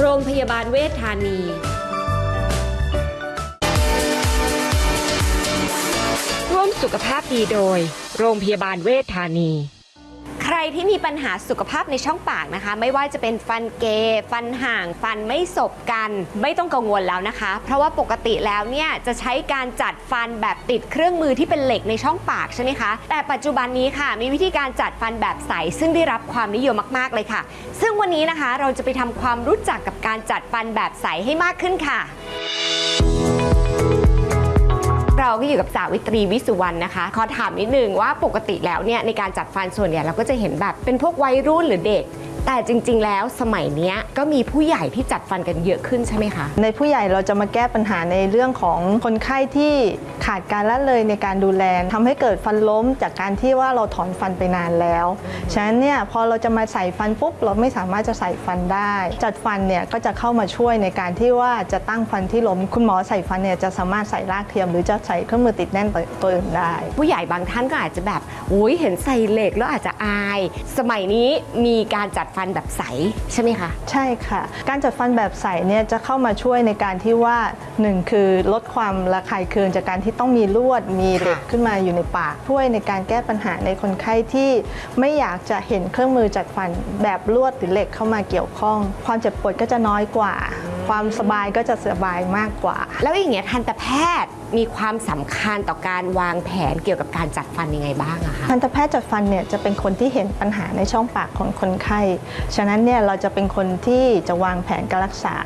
โรงพยาบาลเวชธานีร่วมสุขภาพดีโดย โรงพยาบาลเวชธานี ที่มีปัญหาสุขภาพในช่องปากนะคะ ไม่ว่าจะเป็นฟันเก ฟันห่าง ฟันไม่สบกัน ไม่ต้องกังวลแล้วนะคะ เพราะว่าปกติแล้วเนี่ยจะใช้การจัดฟันแบบติดเครื่องมือที่เป็นเหล็กในช่องปากใช่ไหมคะ แต่ปัจจุบันนี้ค่ะ มีวิธีการจัดฟันแบบใส ซึ่งได้รับความนิยมมาก ๆ เลยค่ะ ซึ่งวันนี้นะคะเราจะไปทำความรู้จักกับการจัดฟันแบบใสให้มากขึ้นค่ะ เราก็อยู่กับสาวิตรีวิสุวรรณนะคะ ขอถามนิดนึงว่าปกติแล้วเนี่ยในการจัดฟันส่วนใหญ่เราก็จะเห็นแบบเป็นพวกวัยรุ่นหรือเด็ก แต่จริง ๆ แล้วสมัยเนี้ยก็มีผู้ใหญ่ที่จัดฟันกันเยอะขึ้นใช่ไหมคะ ในผู้ใหญ่เราจะมาแก้ปัญหาในเรื่องของคนไข้ที่ขาดการละเลยในการดูแลทำให้เกิดฟันล้มจากการที่ว่าเราถอนฟันไปนานแล้ว ฉะนั้นเนี่ยพอเราจะมาใส่ฟันปุ๊บเราไม่สามารถจะใส่ฟันได้ จัดฟันเนี่ยก็จะเข้ามาช่วยในการที่ว่าจะตั้งฟันที่ล้ม คุณหมอใส่ฟันเนี่ยจะสามารถใส่รากเทียม หรือจะใส่เครื่องมือติดแน่นตัวตัวอื่นได้ ผู้ใหญ่บางท่านก็อาจจะแบบอุ้ยเห็นใส่เหล็กแล้วอาจจะอาย สมัยนี้มีการจัดฟันแบบใสใช่ไหมคะใช่ค่ะ การจัดฟันแบบใสเนี่ยจะเข้ามาช่วยในการที่ว่าหนึ่งคือลดความระคายเคืองจากการที่ต้องมีลวดมีเหล็กค่ะขึ้นมาอยู่ในปากช่วยในการแก้ปัญหาในคนไข้ที่ไม่อยากจะเห็นเครื่องมือจัดฟันแบบลวดหรือเหล็กเข้ามาเกี่ยวข้อง ความเจ็บปวดก็จะน้อยกว่า ความสบายก็จะสบายมากกว่า แล้วอย่างเงี้ยทันตแพทย์มีความสำคัญต่อการวางแผนเกี่ยวกับการจัดฟันยังไงบ้างอะคะทันตแพทย์จัดฟันเนี่ยจะเป็นคนที่เห็นปัญหาในช่องปากของคนไข้ ฉะนั้นเนี่ยเราจะเป็นคนที่จะวางแผนการรักษา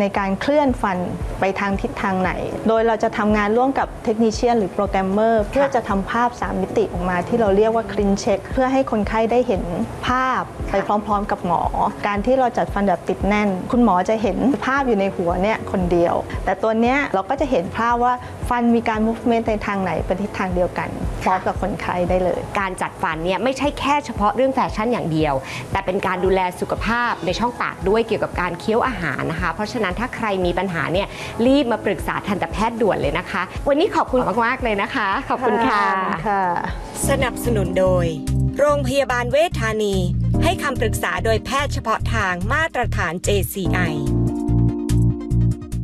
ในการเคลื่อนฟันไปทางทิศทางไหน โดยเราจะทำงานร่วมกับ technician หรือโปรแกรมเมอร์เพื่อจะทำภาพ 3 มิติออกมา ที่เราเรียกว่า ClinCheck เพื่อให้คนไข้ได้เห็นภาพไปพร้อม ๆ กับหมอ การที่เราจัดฟันแบบติดแน่น คุณหมอจะเห็นภาพอยู่ในหัวเนี่ยคนเดียว แต่ตัวเนี้ยเราก็จะเห็นภาพว่า ฟันมีการ movement ในทางไหนเป็นทิศทางเดียวกันพร้อมกับคนไข้ได้เลย การจัดฟันเนี่ยไม่ใช่แค่เฉพาะเรื่องแฟชั่นอย่างเดียว แต่เป็นการดูแลสุขภาพในช่องปากด้วยเกี่ยวกับการเคี้ยวอาหารนะคะ เพราะฉะนั้นถ้าใครมีปัญหาเนี่ยรีบมาปรึกษาทันตแพทย์ด่วนเลยนะคะ วันนี้ขอบคุณมากๆเลยนะคะ ขอบคุณค่ะค่ะสนับสนุนโดย โรงพยาบาลเวชธานี ให้คำปรึกษาโดยแพทย์เฉพาะทางมาตรฐาน JCI